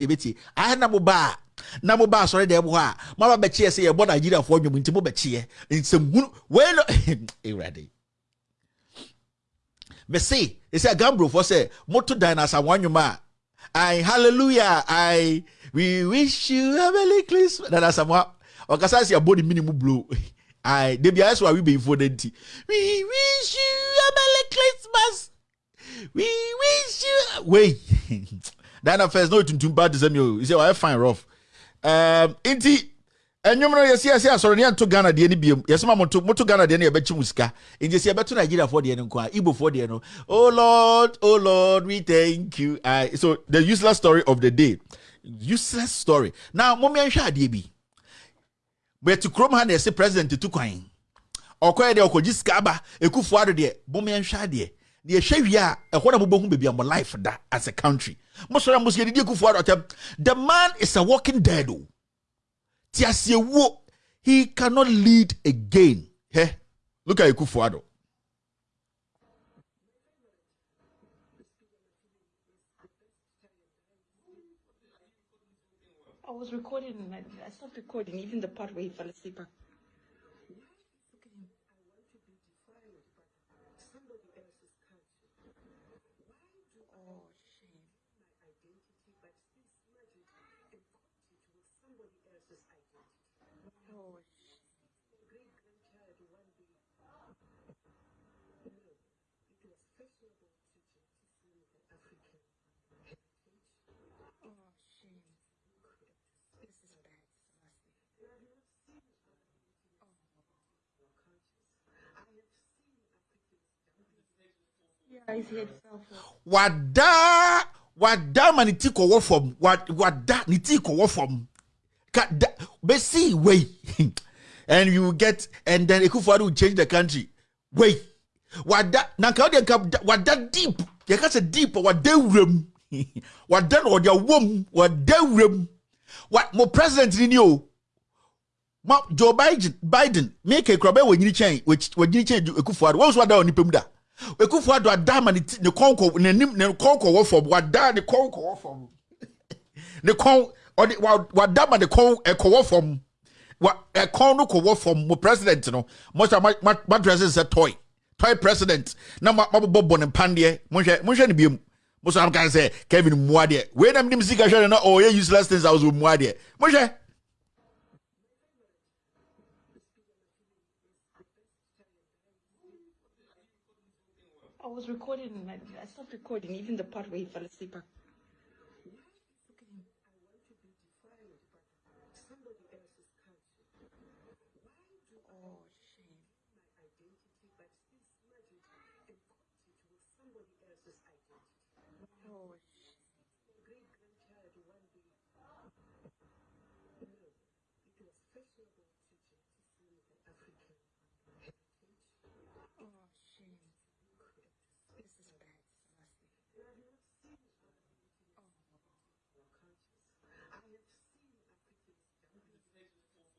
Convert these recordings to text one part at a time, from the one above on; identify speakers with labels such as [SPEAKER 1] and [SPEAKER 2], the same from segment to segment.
[SPEAKER 1] yɛbɛtie ayɛ na mo ba na mo ba asɔre dɛm hɔ a mama bɛkyeɛ sɛ yɛbɔ nigeriafoɔ nnwom nti mo bɛkyeɛ nsɛmhunu wei no awurade mese ɛsɛ gamburofoɔ sɛ moto dan no asamoa nnwom a I hallelujah I we wish you a merry Christmas. Na asamoa ɔkasa sɛ abɔ ne mini mu blow I de bia ɛsɛ wa wi bɛyifoɔ no nti. We wish you a merry Christmas. We wish you wei Diana first no tuntum ba te sɛ mi o sɛ ɔyɛ fine rough. Um, nti ɛnwom no yɛsi yɛsi asɔre ne yɛnto ghana deɛ no biom. Yɛsɛ ma moto moto ghana deɛ no yɛbɛkye mu sika nti sɛ yɛbɛto nigeriafoɔ deɛ no nko a igbofoɔ deɛ no oh lord oh lord we thank you. I, so the useless story of the day. Useless story. Now mommɛnhwɛ adeɛ bi bɛte kurom ha na yɛsɛ president tu kwan ɔkɔɛ deɛ ɔkɔgye sika aba ɛkufoɔ ado deɛ mommɛnhwɛ adeɛ deɛ ɛhwɛ wie a ɛhɔ na mobɛhu baabi a mo life da as a country. Mosɔre a mosɛ yɛdidi akufoɔ ado ɔtɛm the man is a walking dead o. Tiasiewo he cannot lead again. Heh, look at Akufo-Addo
[SPEAKER 2] I was recording and I, I stopped recording, even the part where he fell asleep. I-
[SPEAKER 1] Wada wada ma ne ti kɔwɔ fam. Wa- wada ne ti kɔwɔ fam. Ka da and you get and then Akufo-Addo will change the country. Wei. Wada na nka ɔde nka da- wada deep. Yɛka sɛ deep wada wuram. Wada na ɔde awom wada wuram. Wa mo president ni ni o. Ma joe biden biden mi kekura bɛyɛ wɔ nyini kyɛn wɔ nyini kyɛn Akufo-Addo wɔn nso ada wɔ nipa ekufuado ada ma ne ti ne kɔn kɔ n'anim ne kɔn kɔ wɔ fam wada ne kɔn kɔ wɔ fam ne kɔn ɔde wa wada ma ne kɔn ɛkɔ wɔ fam wa ɛkɔn no kɔ wɔ fam mo president no mo sɛ ma ma ma dress sɛ toy. Toy president. Na ma ma bɔ bɔ ne mpandeɛ mo hwɛ mo hwɛ ne biem. Mo sɛ am kan sɛ kevin muadeɛ wei nam nim sika hwɛ ne na ɔyɛ useless things a wɔsɔ muadeɛ mo hwɛ.
[SPEAKER 2] Was recording and I, I stopped recording, even the part where he fell asleep. I-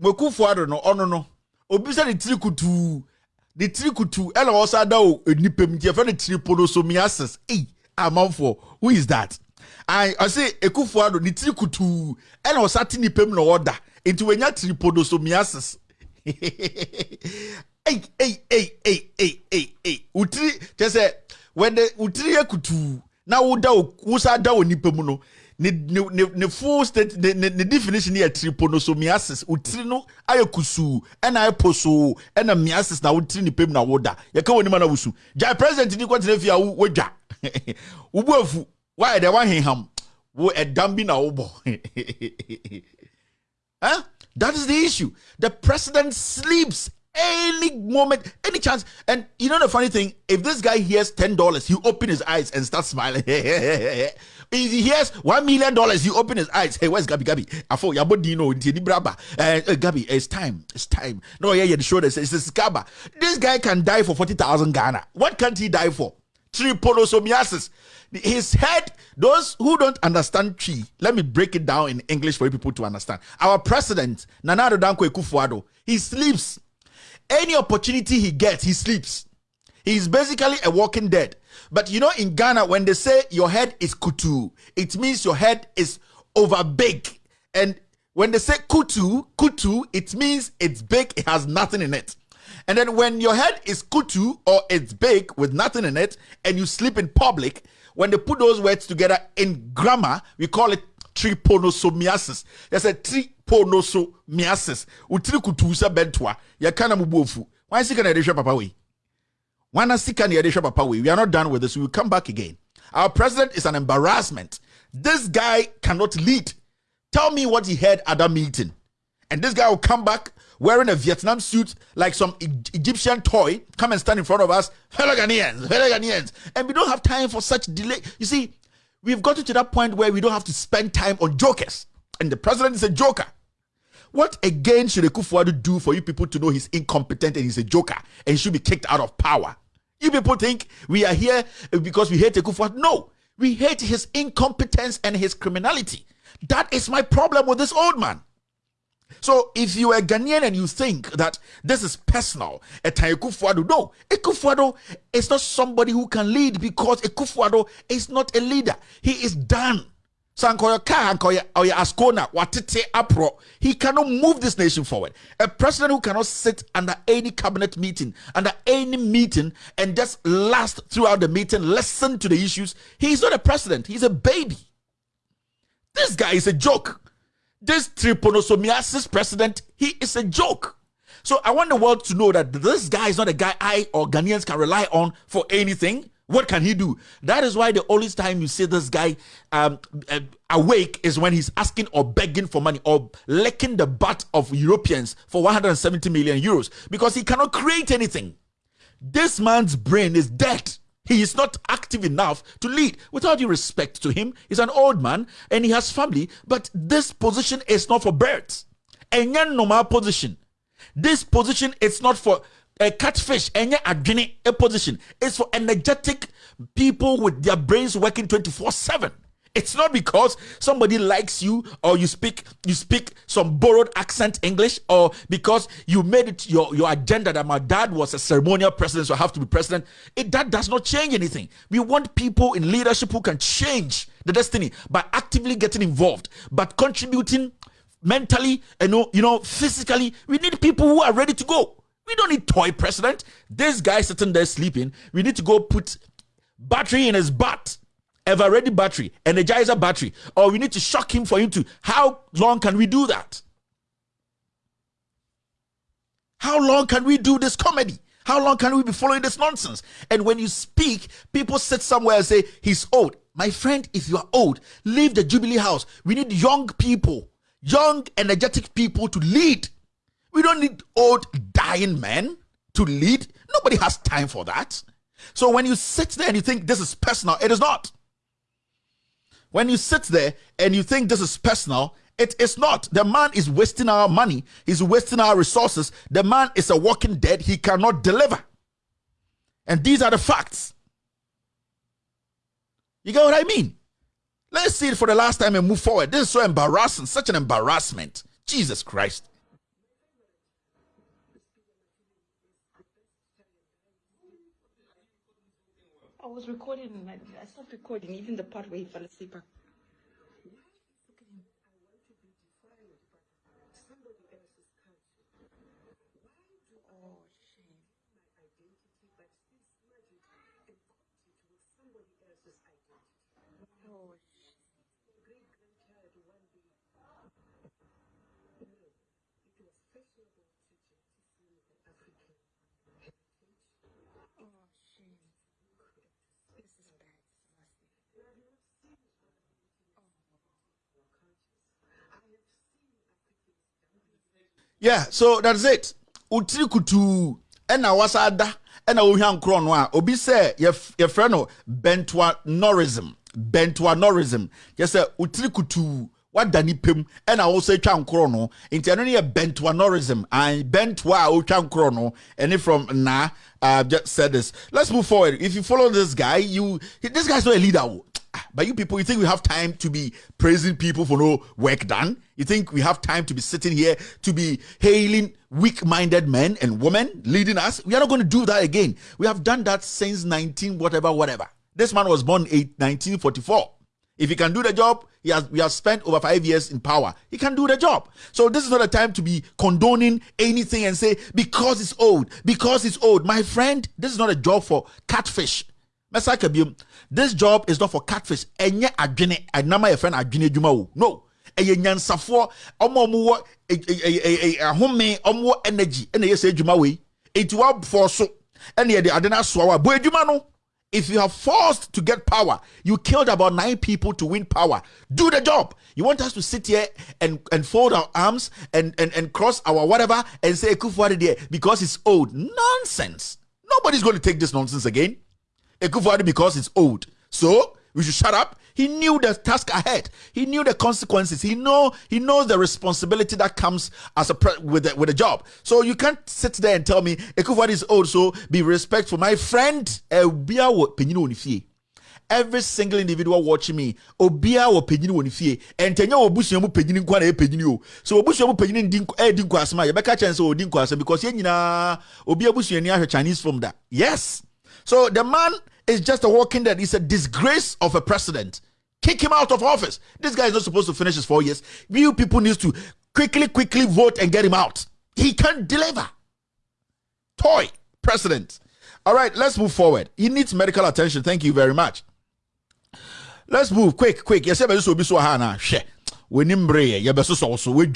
[SPEAKER 1] mekufuado no ɔno no. Obi sɛ ne tiri kutuu ne tiri kutuu ɛna ɔsa da o nipa mu nti yɛfrɛ no tiriponosomiasis ei amanfoɔ who is that? I ɔse ekufuado ne tiri kutuu ɛna ɔsa te nipa mu na ɔda nti wɔnya tiriponosomiasis ei ei ei ei ei ei ei. Wotiri kyɛ sɛ wɔde wotiri yɛ kutuu na woda o wosa da o nipa mu no ne ne ne full state ne ne ne definition yɛ trypanosomiasis wotiri no ayɛ kusuu ɛna ayɛ posoo ɛna miasis na wotiri nipa mu na woda yɛka wɔn anim na wosu gya president ni kɔtena fie a wo- wodwa Ubu why the one him? Wo ɛdam bi na wobɔ. huh? Eh? That is the issue. The president sleeps any moment, any chance. And you know the funny thing, if this guy hears ten dollars, he open his eyes and start smiling. he hears one million dollars, he open his eyes. Hey, where's Gabi? Gabi, afo yabo dino ntini braba. Uh, Gabi, it's time. It's time. No, yeah, yeah. The that says it's Gaba. This guy can die for forty thousand Ghana. What can't he die for? Trypanosomiasis. His head. Those who don't understand chi, let me break it down in English for people to understand. Our president Nana Addo Dankwa Akufo-Addo, he sleeps any opportunity he gets, he sleeps. He's basically a walking dead. But you know, in Ghana, when they say your head is kutu, it means your head is over big. And when they say kutu, kutu, it means it's big, it has nothing in it. And then when your head is kutu or it's big with nothing in it, and you sleep in public, when they put those words together in grammar, we call it trypanosomiasis. There's a trypanosomiasis. Utiri kutusa bentwa. Ya kana mubofu. Why is he gonna papa we? Wana sika ni edisha papa we. Are not done with this. We will come back again. Our president is an embarrassment. This guy cannot lead. Tell me what he had at that meeting. And this guy will come back wearing a Vietnam suit like some e- Egyptian toy, come and stand in front of us, fellow Ghanaians, Ghanaians. And we don't have time for such delay. You see, we've gotten to that point where we don't have to spend time on jokers. And the president is a joker. What again should Akufo-Addo do for you people to know he's incompetent and he's a joker and he should be kicked out of power? You people think we are here uh, because we hate Akufo-Addo? No, we hate his incompetence and his criminality. That is my problem with this old man. So if you are Ghanaian and you think that this is personal, Akufo-Addo, no, Akufo-Addo is not somebody who can lead because Akufo-Addo is not a leader. He is done. Ka Ankoya Oya Ascona Watete Apro. He cannot move this nation forward. A president who cannot sit under any cabinet meeting, under any meeting, and just last throughout the meeting, listen to the issues. He's not a president, he's a baby. This guy is a joke this trypanosomiasis president, he is a joke. So I want the world to know that this guy is not a guy I or Ghanaians can rely on for anything. What can he do? That is why the only time you see this guy um, uh, awake is when he's asking or begging for money or licking the butt of Europeans for 170 million euros because he cannot create anything. This man's brain is dead. He is not active enough to lead. Without due respect to him, he's an old man and he has family, but this position is not for birds. A normal position. This position is not for a catfish, any adwene a position. is for energetic people with their brains working 24 7. It's not because somebody likes you or you speak you speak some borrowed accent English or because you made it your, your agenda that my dad was a ceremonial president, so I have to be president. It that does not change anything. We want people in leadership who can change the destiny by actively getting involved, but contributing mentally and you know physically. We need people who are ready to go. We don't need toy president. This guy sitting there sleeping. We need to go put battery in his butt ever ready battery, energizer battery, or we need to shock him for him to. How long can we do that? How long can we do this comedy? How long can we be following this nonsense? And when you speak, people sit somewhere and say, He's old. My friend, if you are old, leave the Jubilee House. We need young people, young, energetic people to lead. We don't need old, dying men to lead. Nobody has time for that. So when you sit there and you think this is personal, it is not. When you sit there and you think this is personal, it is not. The man is wasting our money, he's wasting our resources. The man is a walking dead, he cannot deliver. And these are the facts. You get what I mean? Let's see it for the last time and move forward. This is so embarrassing, such an embarrassment. Jesus Christ.
[SPEAKER 2] Was recording I, I stopped recording, even the part where he fell asleep. Oh,
[SPEAKER 1] yeah so that's it. Wotiri kutuu ɛna wasa ada ɛna wohwa nkorɔ no a obi sɛ yɛfrɛ no bentuanorism bentuanorism yɛ sɛ wotiri kutuu wada nipa mu ɛna wɔsɛ twa nkorɔ no. Nti ɛno no yɛ bentuanorism and bentua a wotwa nkorɔ no ɛne from na uh, just said this. Let's move forward. If you follow this guy you this guy's not a leader but you people, you think we have time to be praising people for no work done? You think we have time to be sitting here to be hailing weak minded men and women leading us? We are not going to do that again. We have done that since 19, whatever, whatever. This man was born in 1944. If he can do the job, he has we have spent over five years in power. He can do the job. So this is not a time to be condoning anything and say because it's old, because it's old. My friend, this is not a job for catfish mɛsa biom this job is not for catfish ɛnyɛ adwene ɛnam a yɛfrɛ no adwene adwuma o no ɛyɛ nyansafoɔ ɔmo ɔmo wɔ ahome ɔmo energy ɛna ɛyɛ sɛ adwuma wei eti wafɔ so ɛna yɛde ade wa adwuma no if you are forced to get power, you killed about nine people to win power. Do the job. You want us to sit here and, and fold our arms and, and, and cross our whatever and say Kufuor there because it's old. Nonsense. Nobody's going to take this nonsense again. Ekufuor because it's old. So we should shut up. He knew the task ahead. He knew the consequences. He know he knows the responsibility that comes as a with a, with a job. So you can't sit there and tell me Ekufuor is old. So be respectful, my friend. Every single individual watching me, obia wo penyini wɔ ne fie. Ɛntɛnyɛ wɔ busua mu penyini na ɛpenyini o. So obusua mu penyini ndi ɛdi nkwa eh, asɛm a yɛbɛka kyɛn sɛ ɔdi nkwa asɛm because yɛn nyinaa obi abusuani ahwɛ Chinese film da. Yes. So the man is just a walking dead. He's a disgrace of a president. Kick him out of office. This guy is not supposed to finish his four years. You people need to quickly, quickly vote and get him out. He can't deliver. Toy president. All right, let's move forward. He needs medical attention. Thank you very much. Let's move quick, quick. Yes, be so be so hana. She. We nimbre ye be so so so we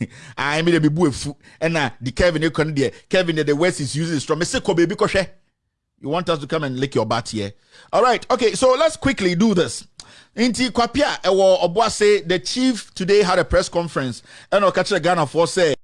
[SPEAKER 1] I mean bu efu. And the Kevin e kon Kevin the West is using strong. Me say ko baby ko you want us to come and lick your butt here? All right. Okay. So let's quickly do this. Inti Kwapia, Ewo Obwase, the chief today had a press conference. And Okacha Ghana for say,